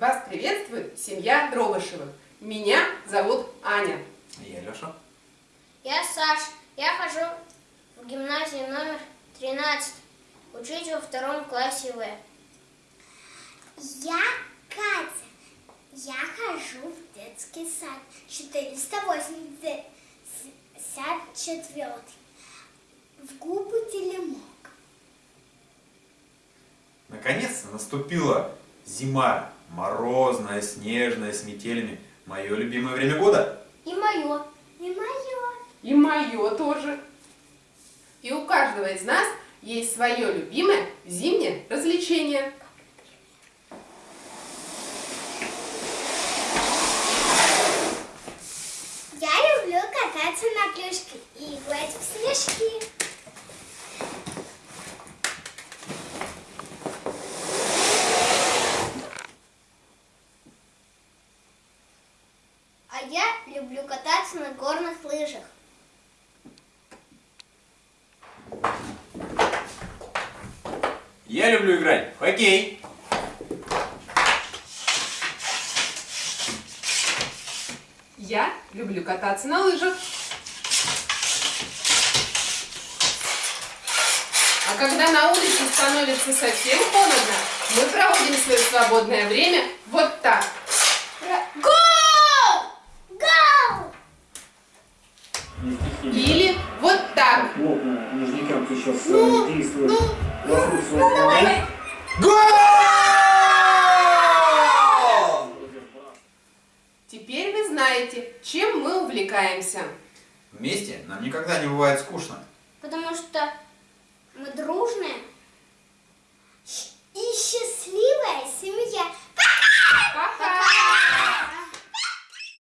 Вас приветствует семья Дробышевых. Меня зовут Аня. Я Леша. Я Саш. Я хожу в гимназию номер 13. Учусь во втором классе В. Я Катя. Я хожу в детский сад 484 в губы Телемок. Наконец-то наступила зима. Морозная, снежная, с метелями. Мое любимое время года. И мое. И мое. И мое тоже. И у каждого из нас есть свое любимое зимнее развлечение. Я люблю кататься на клюшке и играть в снежки. А я люблю кататься на горных лыжах. Я люблю играть в хоккей. Я люблю кататься на лыжах. А когда на улице становится совсем холодно, мы проводим свое свободное время вот так. Гол! Гол! Или вот так. плотно нижнякам сейчас Ну, э, ну, ну, давай. Гол! Теперь вы знаете, чем мы увлекаемся. Вместе нам никогда не бывает скучно. Потому что мы дружим.